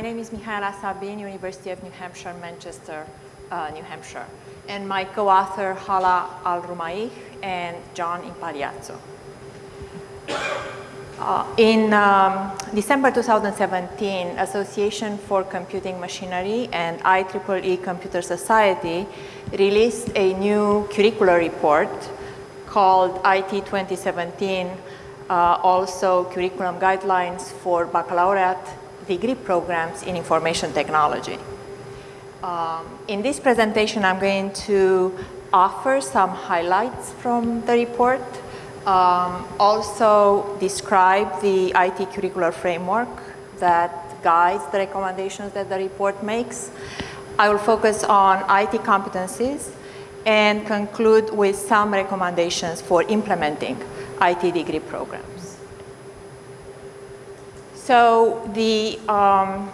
My name is Mihaela Sabin, University of New Hampshire, Manchester, uh, New Hampshire. And my co-author, Hala Al-Rumaih and John Impagliazzo. Uh, in um, December 2017, Association for Computing Machinery and IEEE Computer Society released a new curricular report called IT 2017, uh, also curriculum guidelines for baccalaureate degree programs in information technology. Um, in this presentation, I'm going to offer some highlights from the report um, also describe the IT curricular framework that guides the recommendations that the report makes. I will focus on IT competencies and conclude with some recommendations for implementing IT degree programs. So the, um,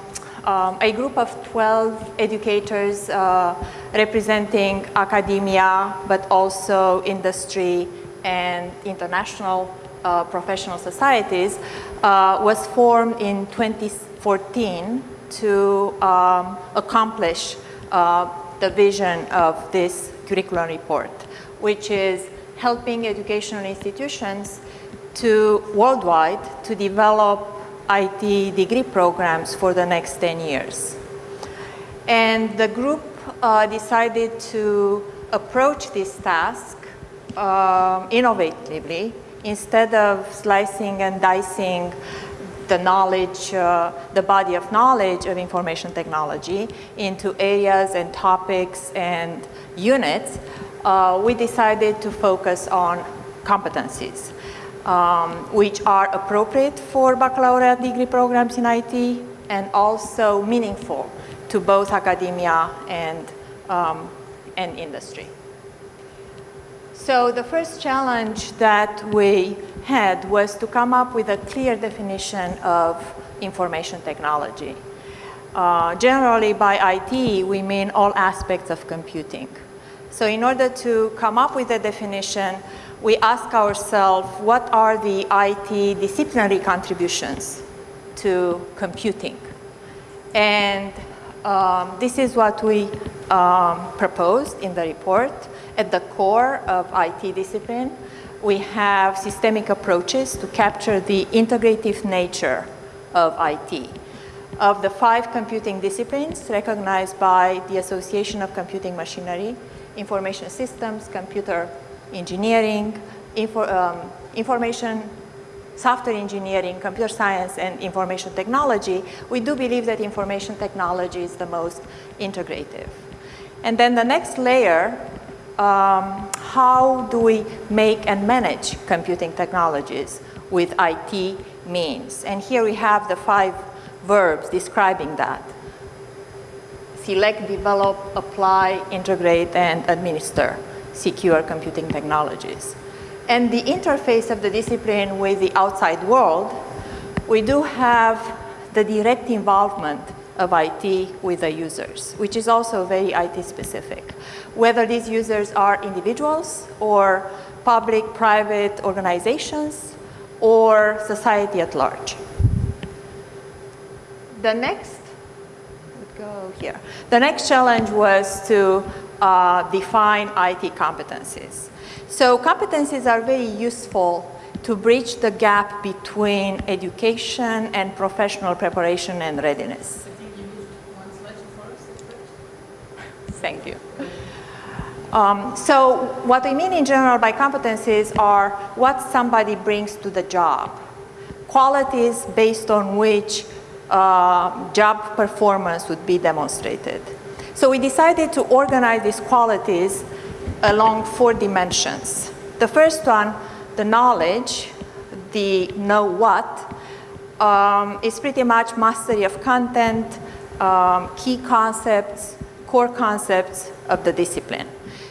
um, a group of 12 educators uh, representing academia but also industry and international uh, professional societies uh, was formed in 2014 to um, accomplish uh, the vision of this curriculum report, which is helping educational institutions to worldwide to develop IT degree programs for the next 10 years. And the group uh, decided to approach this task um, innovatively instead of slicing and dicing the knowledge, uh, the body of knowledge of information technology into areas and topics and units, uh, we decided to focus on competencies, um, which are appropriate for baccalaureate degree programs in IT and also meaningful to both academia and, um, and industry. So the first challenge that we had was to come up with a clear definition of information technology. Uh, generally by IT, we mean all aspects of computing. So in order to come up with a definition, we ask ourselves what are the IT disciplinary contributions to computing. And um, this is what we um, proposed in the report at the core of IT discipline, we have systemic approaches to capture the integrative nature of IT. Of the five computing disciplines recognized by the Association of Computing Machinery, Information Systems, Computer Engineering, info, um, Information software engineering, computer science, and information technology, we do believe that information technology is the most integrative. And then the next layer um, how do we make and manage computing technologies with IT means. And here we have the five verbs describing that. Select, develop, apply, integrate, and administer secure computing technologies. And the interface of the discipline with the outside world, we do have the direct involvement of IT with the users, which is also very IT specific. Whether these users are individuals or public, private organizations or society at large. The next, go here. The next challenge was to uh, define IT competencies. So competencies are very useful to bridge the gap between education and professional preparation and readiness. Thank you. Um, so what we mean in general by competencies are what somebody brings to the job, qualities based on which uh, job performance would be demonstrated. So we decided to organize these qualities along four dimensions. The first one, the knowledge, the know what, um, is pretty much mastery of content, um, key concepts, core concepts of the discipline.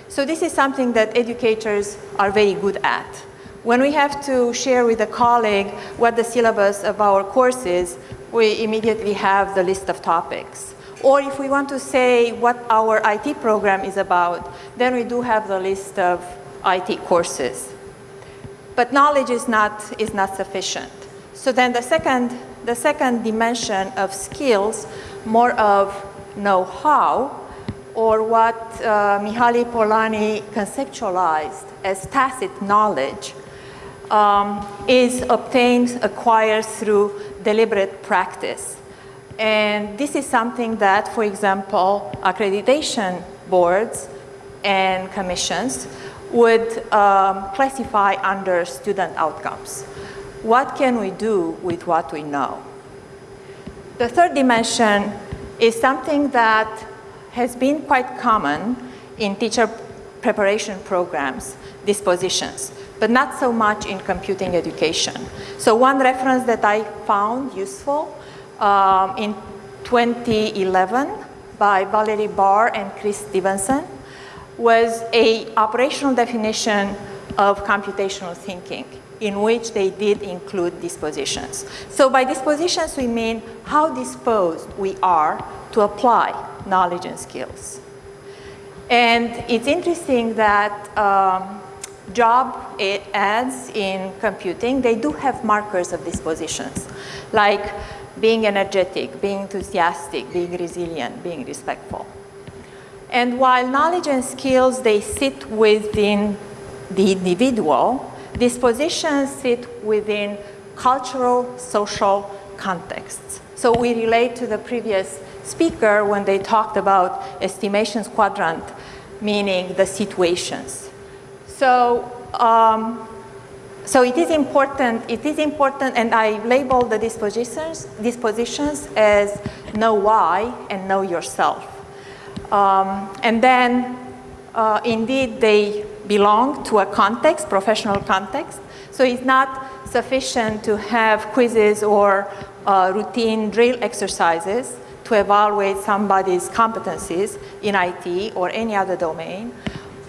So this is something that educators are very good at. When we have to share with a colleague what the syllabus of our course is, we immediately have the list of topics. Or if we want to say what our IT program is about, then we do have the list of IT courses. But knowledge is not, is not sufficient. So then the second the second dimension of skills, more of know-how, or what uh, Mihaly Polanyi conceptualized as tacit knowledge, um, is obtained, acquired through deliberate practice. And this is something that, for example, accreditation boards and commissions would um, classify under student outcomes. What can we do with what we know? The third dimension is something that has been quite common in teacher preparation programs, dispositions, but not so much in computing education. So one reference that I found useful um, in 2011 by Valerie Barr and Chris Stephenson was a operational definition of computational thinking in which they did include dispositions. So by dispositions we mean how disposed we are to apply knowledge and skills. And it's interesting that um, job ads in computing, they do have markers of dispositions, like being energetic, being enthusiastic, being resilient, being respectful. And while knowledge and skills, they sit within the individual, dispositions sit within cultural, social contexts. So we relate to the previous speaker when they talked about estimations quadrant, meaning the situations. So, um, so it is important, it is important, and I label the dispositions, dispositions as know why and know yourself. Um, and then, uh, indeed, they belong to a context, professional context. So it's not sufficient to have quizzes or uh, routine drill exercises to evaluate somebody's competencies in IT or any other domain.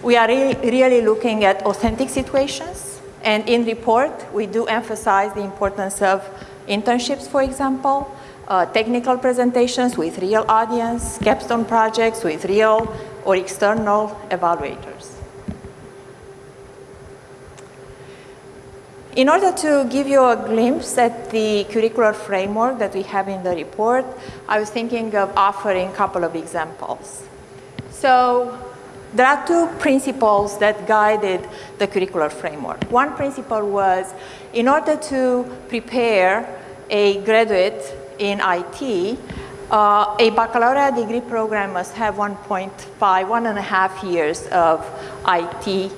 We are really, really looking at authentic situations. And in report, we do emphasize the importance of internships, for example, uh, technical presentations with real audience, capstone projects with real or external evaluators. In order to give you a glimpse at the curricular framework that we have in the report, I was thinking of offering a couple of examples. So there are two principles that guided the curricular framework. One principle was in order to prepare a graduate in IT, uh, a baccalaureate degree program must have 1.5, one and a half years of IT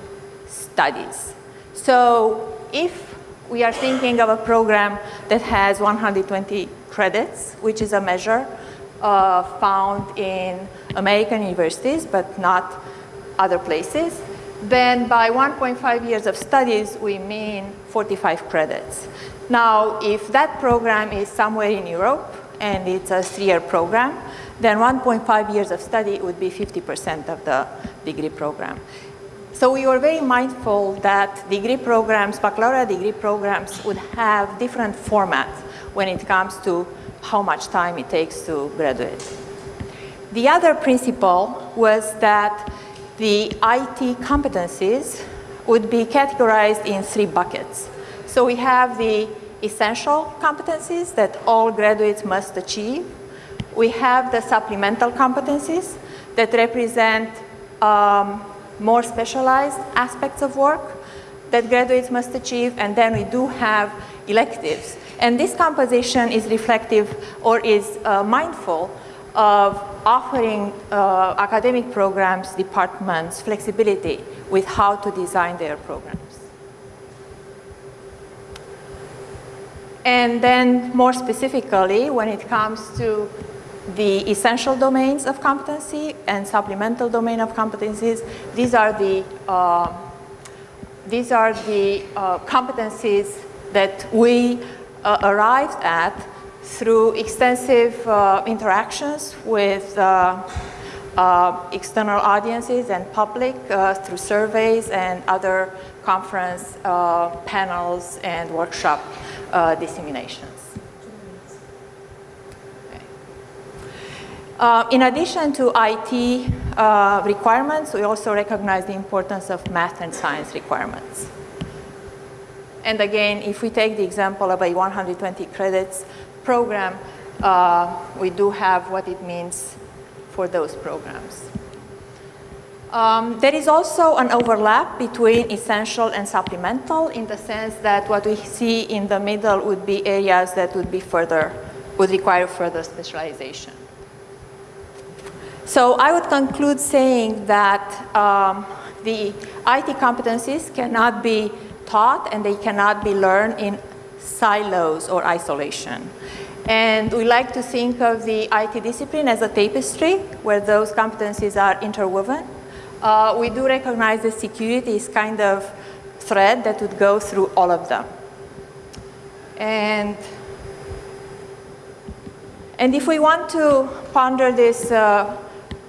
studies. So if we are thinking of a program that has 120 credits, which is a measure uh, found in American universities, but not other places. Then by 1.5 years of studies, we mean 45 credits. Now, if that program is somewhere in Europe and it's a three-year program, then 1.5 years of study would be 50% of the degree program. So we were very mindful that degree programs, baccalaureate degree programs would have different formats when it comes to how much time it takes to graduate. The other principle was that the IT competencies would be categorized in three buckets. So we have the essential competencies that all graduates must achieve. We have the supplemental competencies that represent um, more specialized aspects of work that graduates must achieve, and then we do have electives. And this composition is reflective or is uh, mindful of offering uh, academic programs, departments, flexibility with how to design their programs. And then more specifically, when it comes to the essential domains of competency and supplemental domain of competencies. These are the, uh, these are the uh, competencies that we uh, arrived at through extensive uh, interactions with uh, uh, external audiences and public through surveys and other conference panels and workshop disseminations. Uh, in addition to IT uh, requirements, we also recognize the importance of math and science requirements. And again, if we take the example of a 120 credits program, uh, we do have what it means for those programs. Um, there is also an overlap between essential and supplemental in the sense that what we see in the middle would be areas that would be further, would require further specialization. So I would conclude saying that um, the IT competencies cannot be taught and they cannot be learned in silos or isolation. And we like to think of the IT discipline as a tapestry where those competencies are interwoven. Uh, we do recognize that security is kind of thread that would go through all of them. And, and if we want to ponder this uh,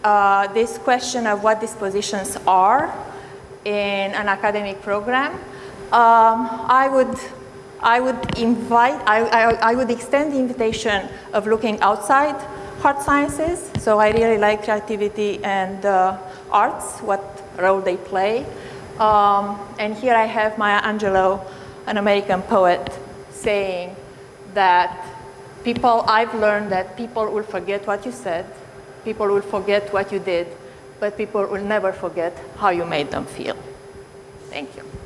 uh, this question of what dispositions are in an academic program, um, I would I would invite, I, I, I, would extend the invitation of looking outside hard sciences. So I really like creativity and uh, arts, what role they play. Um, and here I have Maya Angelou, an American poet, saying that people, I've learned that people will forget what you said, People will forget what you did, but people will never forget how you made them feel. Thank you.